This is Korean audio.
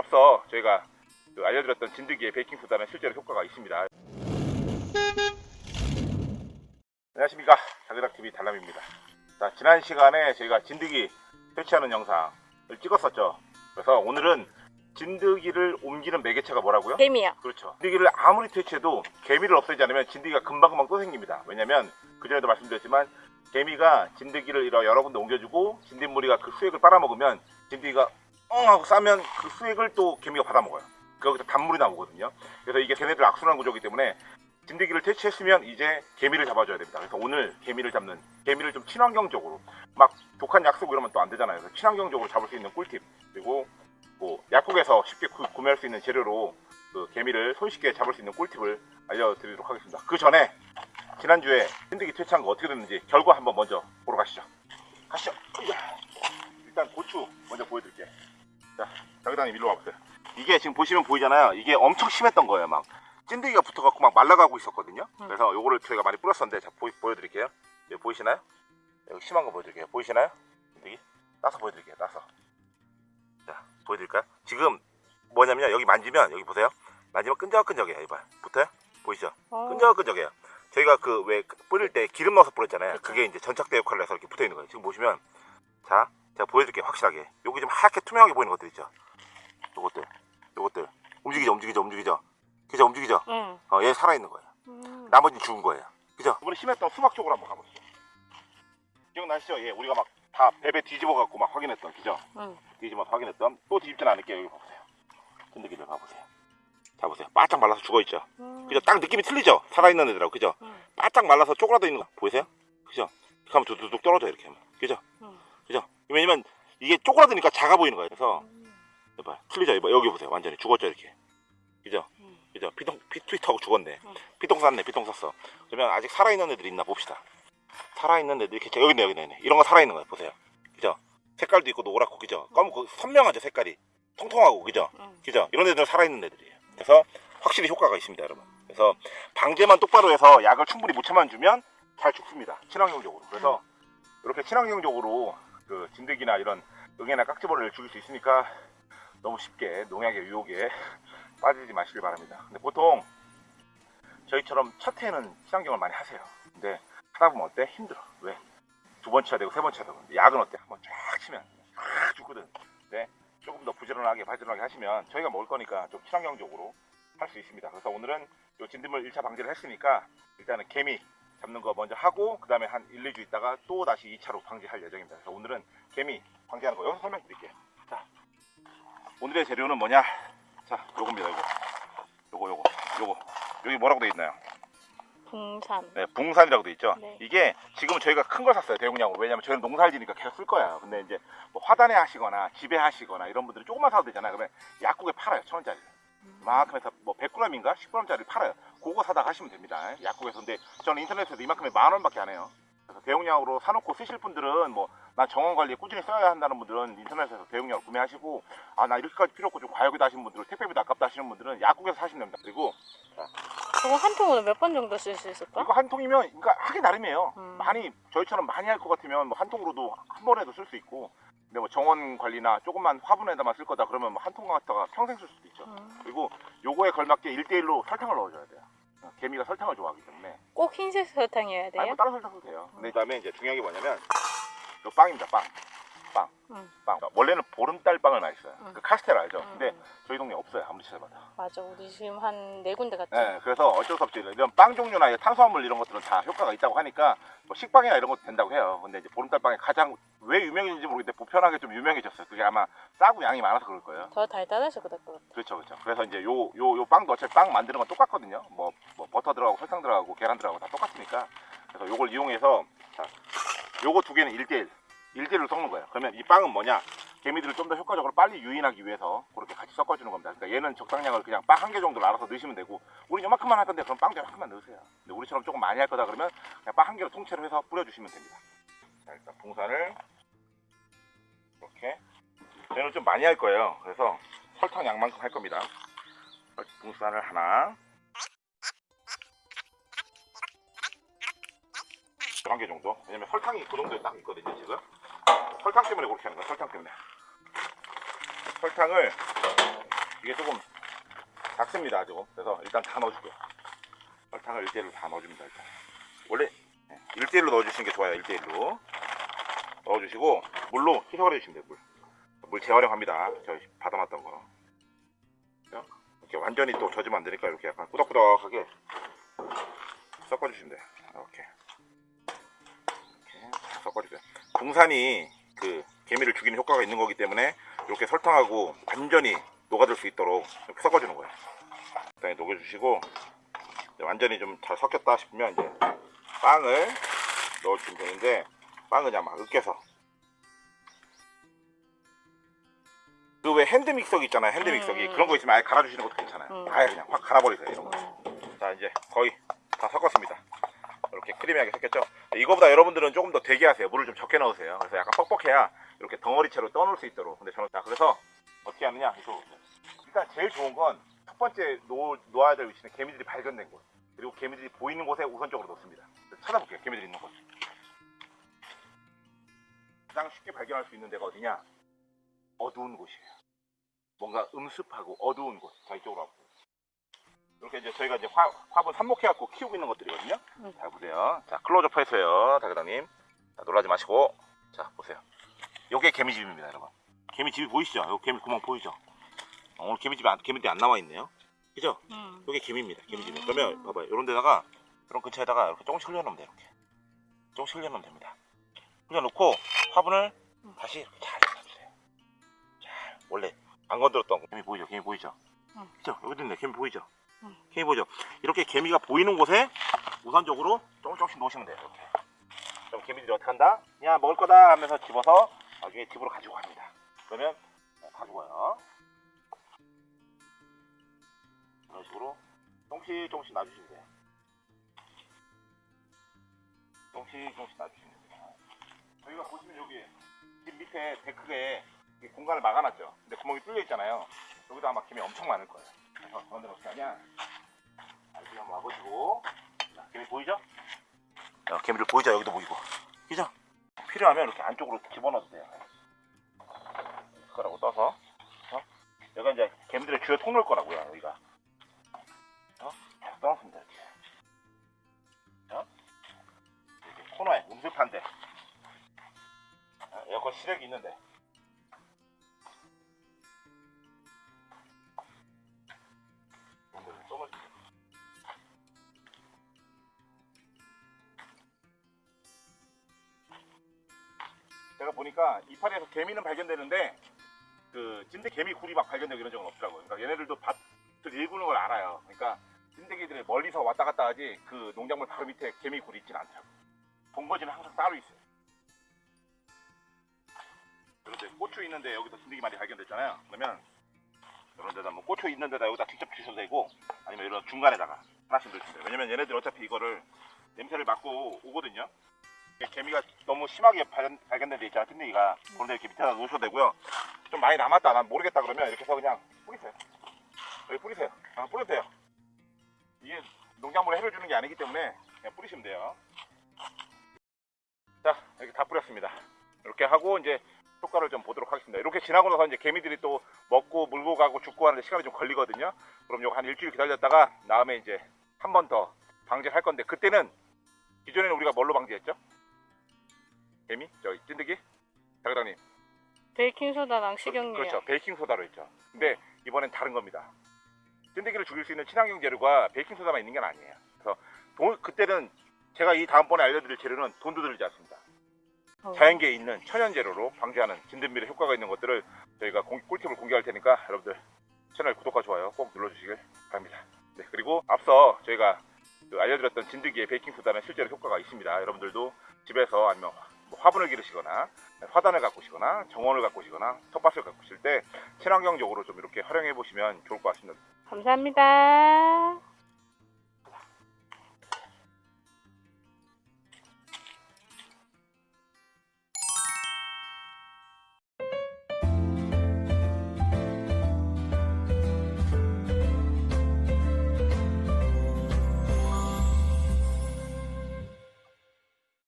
앞서 저희가 그 알려드렸던 진드기의 베이킹소다는 실제로 효과가 있습니다. 안녕하십니까 자그닥TV 달람입니다. 자 지난 시간에 저희가 진드기 퇴치하는 영상을 찍었었죠. 그래서 오늘은 진드기를 옮기는 매개체가 뭐라고요? 개미요. 그렇죠. 진드기를 아무리 퇴치해도 개미를 없애지 않으면 진드기가 금방금방 또 생깁니다. 왜냐면 그전에도 말씀드렸지만 개미가 진드기를 여러 군데 옮겨주고 진딧무리가 그 수액을 빨아먹으면 진드기가 엉 하고 싸면 그 수액을 또 개미가 받아먹어요. 거기서 단물이 나오거든요. 그래서 이게 걔네들 악순환 구조이기 때문에 진드기를 퇴치했으면 이제 개미를 잡아줘야 됩니다. 그래서 오늘 개미를 잡는 개미를 좀 친환경적으로 막 독한 약 쓰고 이러면 또 안 되잖아요. 그래서 친환경적으로 잡을 수 있는 꿀팁 그리고 뭐 약국에서 쉽게 구, 구매할 수 있는 재료로 그 개미를 손쉽게 잡을 수 있는 꿀팁을 알려드리도록 하겠습니다. 그 전에 지난주에 진드기 퇴치한 거 어떻게 됐는지 결과 한번 먼저 보러 가시죠. 가시죠. 자기당님 일로 와보세요. 이게 지금 보시면 보이잖아요. 이게 엄청 심했던 거예요. 막 찐득이가 붙어갖고 막 말라가고 있었거든요. 음. 그래서 요거를 저희가 많이 뿌렸었는데 자 보, 보여드릴게요. 여기 보이시나요? 여기 심한 거 보여드릴게요. 보이시나요? 찐득이 따서 보여드릴게요. 따서. 자 보여드릴까요? 지금 뭐냐면요. 여기 만지면 여기 보세요. 만지면 끈적끈적해요. 이봐 붙어요? 보이시죠? 어, 끈적끈적해요. 저희가 그 왜 뿌릴 때 기름 넣어서 뿌렸잖아요. 그쵸. 그게 이제 전착대 역할을 해서 이렇게 붙어 있는 거예요. 지금 보시면 자 제가 보여드릴게요. 확실하게. 여기 좀 하얗게 투명하게 보이는 것들 있죠. 요것들, 요것들 움직이죠, 움직이죠, 움직이죠. 그죠, 움직이죠. 응. 어, 얘 살아 있는 거예요. 음. 나머지는 죽은 거예요. 그죠? 이번에 심했던 수박 쪽으로 한번 가보시죠. 기억나시죠? 예, 우리가 막 다 베베 뒤집어 갖고 막 확인했던, 그죠? 응. 뒤집어 확인했던 또 뒤집지는 않을게요. 여기 보세요. 끈들기를 봐보세요. 자 보세요. 바짝 말라서 죽어 있죠. 음. 그죠? 딱 느낌이 틀리죠? 살아있는 애들하고, 그죠? 응. 바짝 말라서 쪼그라져 있는 거 보이세요? 그죠? 이렇게 하면 두둑 떨어져 이렇게 하면, 그죠? 응. 그죠? 왜냐면 이게 쪼그라드니까 작아 보이는 거예요. 그래서 음. 이봐 틀리죠? 이봐 여기 보세요. 완전히 죽었죠 이렇게. 그죠? 음. 그죠? 피통 피 트위터하고 죽었네. 음. 피통 쌌네. 피통 쌌어. 그러면 아직 살아있는 애들이 있나 봅시다. 살아있는 애들이 이렇게 여기 있네 여기 있네. 이런 거 살아있는 거예요. 보세요. 그죠? 색깔도 있고 노랗고 그죠? 검고 선명하죠 색깔이. 통통하고 그죠? 응. 그죠? 이런 애들은 살아있는 애들이에요. 그래서 확실히 효과가 있습니다, 여러분. 그래서 방제만 똑바로 해서 약을 충분히 무차만 주면 잘 죽습니다. 친환경적으로. 그래서 이렇게 친환경적으로 그 진드기나 이런 응애나 깍지벌레를 죽일 수 있으니까 너무 쉽게 농약의 유혹에 빠지지 마시길 바랍니다. 근데 보통 저희처럼 첫 해는 친환경을 많이 하세요. 근데 하다 보면 어때? 힘들어. 왜? 두번 쳐야 되고 세번 쳐야 되고. 약은 어때? 한번 쫙 치면 쫙 죽거든. 근데 조금 더 부지런하게 바지런하게 하시면 저희가 먹을 거니까 좀 친환경적으로 할 수 있습니다. 그래서 오늘은 요 진드물 1차 방제를 했으니까 일단은 개미 잡는 거 먼저 하고 그 다음에 한 1, 2주 있다가 또 다시 2차로 방제할 예정입니다. 그래서 오늘은 개미 방제하는 거 여기서 설명드릴게요. 자, 오늘의 재료는 뭐냐? 자, 요겁니다. 요거. 요거 요거 요거 여기 뭐라고 돼 있나요? 붕산. 네, 붕산이라고 돼 있죠. 네. 이게 지금은 저희가 큰 걸 샀어요 대용량으로. 왜냐면 저희는 농사를 지니까 계속 쓸 거예요. 근데 이제 뭐 화단에 하시거나 집에 하시거나 이런 분들은 조금만 사도 되잖아요. 그러면 약국에 팔아요. 천 원짜리. 이만큼 해서 뭐 100g인가 10g짜리 팔아요. 그거 사다가 하시면 됩니다. 약국에서. 근데 저는 인터넷에서 이만큼에 만 원밖에 안 해요. 그래서 대용량으로 사놓고 쓰실 분들은 뭐난 정원 관리에 꾸준히 써야 한다는 분들은 인터넷에서 대용량으로 구매하시고 아 나 이렇게까지 필요 없고 좀 과욕이다 하시는 분들은 택배비도 아깝다 하시는 분들은 약국에서 사시면 됩니다. 그리고 저거 한 통으로 몇 번 정도 쓸 수 있을까? 이거 한 통이면 그러니까 하기 나름이에요. 음. 많이 저희처럼 많이 할 것 같으면 뭐 한 통으로도 한 번에도 쓸 수 있고 근데 뭐 정원 관리나 조금만 화분에다만 쓸 거다 그러면 뭐 한통 갖다가 평생 쓸 수도 있죠. 음. 그리고 요거에 걸맞게 1대1로 설탕을 넣어줘야 돼요. 어, 개미가 설탕을 좋아하기 때문에 꼭 흰색 설탕이어야 아니 돼요? 뭐 다른 설탕 써도 돼요. 근데 그다음에 이제 중요한 게 뭐냐면 요 빵입니다. 빵. 빵. 응. 빵. 원래는 보름달 빵을 많이 써요. 응. 그 카스테라 알죠? 응, 근데 응. 저희 동네 없어요. 아무리 찾아봐도. 맞아. 우리 지금 한 네 군데 갔지. 네, 그래서 어쩔 수 없이 이런 빵 종류나 탄수화물 이런 것들은 다 효과가 있다고 하니까 뭐 식빵이나 이런 것도 된다고 해요. 근데 이제 보름달 빵이 가장 왜 유명해진지 모르겠는데 보편하게 좀 유명해졌어요. 그게 아마 싸고 양이 많아서 그럴 거예요. 더 달달해서 그럴 것 같아. 그렇죠, 그렇죠. 그래서 이제 요 요 요 빵도 어차피 빵 만드는 건 똑같거든요. 뭐, 뭐 버터 들어가고 설탕 들어가고 계란 들어가고 다 똑같으니까. 그래서 요걸 이용해서 자, 요거 두 개는 1대1 1대1로 섞는 거예요. 그러면 이 빵은 뭐냐? 개미들을 좀 더 효과적으로 빨리 유인하기 위해서 그렇게 같이 섞어주는 겁니다. 그러니까 얘는 적당량을 그냥 빵 한 개 정도를 알아서 넣으시면 되고 우리 요만큼만 할 건데 그럼 빵도 요만큼만 넣으세요. 근데 우리처럼 조금 많이 할 거다 그러면 그냥 빵 한 개로 통째로 해서 뿌려주시면 됩니다. 자, 일단 봉산을 이렇게 저희는 좀 많이 할 거예요. 그래서 설탕 양만큼 할 겁니다. 붕산을 하나 한 개 정도 왜냐면 설탕이 그 정도에 딱 있거든요 지금 설탕 때문에 그렇게 하는 거야 설탕 때문에. 설탕을 이게 조금 작습니다 조금 그래서 일단 다 넣어줄게요. 설탕을 1대1로 다 넣어줍니다 일단. 원래 1대1로 넣어주시는 게 좋아요 1대1로. 넣어주시고 물로 희석을 해주시면 돼요 물. 물 재활용합니다. 저희 받아놨던 거? 이렇게 완전히 또 젖으면 안 되니까 이렇게 약간 꾸덕꾸덕하게 섞어주시면 돼요. 이렇게 이렇게 다 섞어주세요. 붕산이 그 개미를 죽이는 효과가 있는 거기 때문에 이렇게 설탕하고 완전히 녹아들 수 있도록 이렇게 섞어주는 거예요 일단 녹여주시고 완전히 좀 잘 섞였다 싶으면 이제 빵을 넣어주시면 되는데 빵은 그냥 막 으깨서 그 왜 핸드 믹서기 있잖아요 핸드 믹서기 음. 그런 거 있으면 아예 갈아주시는 것도 괜찮아요 음. 아예 그냥 확 갈아버리세요 이런 거 음. 자 이제 거의 다 섞었습니다 이렇게 크리미하게 섞였죠? 이거보다 여러분들은 조금 더 되게 하세요. 물을 좀 적게 넣으세요. 그래서 약간 뻑뻑해야 이렇게 덩어리채로 떠놓을 수 있도록. 근데 저는 자 그래서 어떻게 하느냐? 이거 일단 제일 좋은 건 첫 번째 놓, 놓아야 될 위치는 개미들이 발견된 곳. 그리고 개미들이 보이는 곳에 우선적으로 놓습니다. 찾아볼게요 개미들이 있는 곳 가장 쉽게 발견할 수 있는 데가 어디냐? 어두운 곳이에요. 뭔가 음습하고 어두운 곳. 자 이쪽으로 와보세요 이렇게 이제 저희가 이제 화, 화분 삽목해갖고 키우고 있는 것들이거든요. 음. 자 보세요. 자 클로즈업 해서요, 다그다님. 자 놀라지 마시고, 자 보세요. 요게 개미집입니다, 여러분. 개미집이 보이시죠? 요 개미 구멍 보이죠? 어, 오늘 개미집이 안, 개미들이 안 나와 있네요. 그죠? 음. 요게 개미입니다, 개미집. 그러면 봐봐요, 요런 데다가 이런 근처에다가 이렇게 조금씩 흘려놓으면 돼요, 이렇게. 조금씩 흘려놓으면 됩니다. 흘려놓고 화분을 다시 이렇게 잘 잡아주세요. 잘 원래 안 건드렸던 거. 개미 보이죠? 개미 보이죠? 응. 그죠? 여기도 있네, 개미 보이죠? 응. 개미 보이죠? 이렇게 개미가 보이는 곳에 우선적으로 조금 조금씩 놓으시면 돼요. 이렇게. 그럼 개미들이 어떻게 한다? 야 먹을 거다 하면서 집어서 나중에 집으로 가지고 갑니다. 그러면 가지고 와요. 이런 식으로 조금씩 조금씩 놔주시면 돼요. 조금씩 조금씩 놔주시면 돼요. 저희가 보시면 여기 집 밑에 데크에 이 공간을 막아놨죠. 근데 구멍이 뚫려 있잖아요. 여기도 아마 개미 엄청 많을 거예요. 그래서 그런데 어떻게 하냐? 여기 한번 와보시고 자, 개미 보이죠? 자, 개미들 보이죠? 여기도 보이고 그죠? 필요하면 이렇게 안쪽으로 집어넣어도 돼요. 숟가락으로 떠서 어? 여기가 이제 개미들의 주요 통로일 거라고요. 여기가 어? 계속 떠놨습니다. 이렇게 어? 이렇게 코너에 음습한데 어, 에어컨 시력이 있는데 제가 보니까 이파리에서 개미는 발견되는데 그 찐득 개미 굴이 막 발견되고 이런 적은 없더라고요. 그러니까 얘네들도 밭을 일구는 걸 알아요. 그러니까 찐득이들이 멀리서 왔다 갔다 하지 그 농작물 바로 밑에 개미 굴이 있지는 않더라고요. 본거지는 항상 따로 있어요. 그런데 고추 있는데 여기서 진드기 많이 발견됐잖아요. 그러면 이런 데다 뭐 고추 있는 데다 여기다 직접 주셔도 되고 아니면 이런 중간에다가 하나씩 넣으시면 돼요. 왜냐면 얘네들 어차피 이거를 냄새를 맡고 오거든요. 개미가 너무 심하게 발견, 발견된 데 있잖아, 찐득이가. 그런데 이렇게 밑에다 놓으셔도 되고요. 좀 많이 남았다, 난 모르겠다 그러면 이렇게 해서 그냥 뿌리세요. 여기 뿌리세요. 아, 돼요. 이게 농작물에 해를 주는 게 아니기 때문에 그냥 뿌리시면 돼요. 자, 이렇게 다 뿌렸습니다. 이렇게 하고 이제 효과를 좀 보도록 하겠습니다. 이렇게 지나고 나서 이제 개미들이 또 먹고 물고 가고 죽고 하는데 시간이 좀 걸리거든요. 그럼 요거 한 일주일 기다렸다가 다음에 이제 한 번 더 방제를 할 건데 그때는 기존에는 우리가 뭘로 방제했죠? 개미? 저 찐득이? 자그당님 베이킹소다랑 식용유요. 그렇죠. 베이킹 소다로 했죠. 근데 이번엔 다른 겁니다. 찐득이를 죽일 수 있는 친환경 재료가 베이킹 소다만 있는 건 아니에요. 그래서 돈- 그때는 제가 이 다음번에 알려드릴 재료는 돈도 들지 않습니다. 어. 자연계에 있는 천연 재료로 방제하는 진드미의 효과가 있는 것들을 저희가 공- 꿀팁을 공개할 테니까 여러분들 채널 구독과 좋아요 꼭 눌러주시길 바랍니다. 네, 그리고 앞서 저희가 그 알려드렸던 진드기의 베이킹 소다는 실제로 효과가 있습니다. 여러분들도 집에서 아니면 화분을 기르시거나 화단을 가꾸시거나 정원을 가꾸시거나 텃밭을 가꾸실 때 친환경적으로 좀 이렇게 활용해 보시면 좋을 것 같습니다. 감사합니다.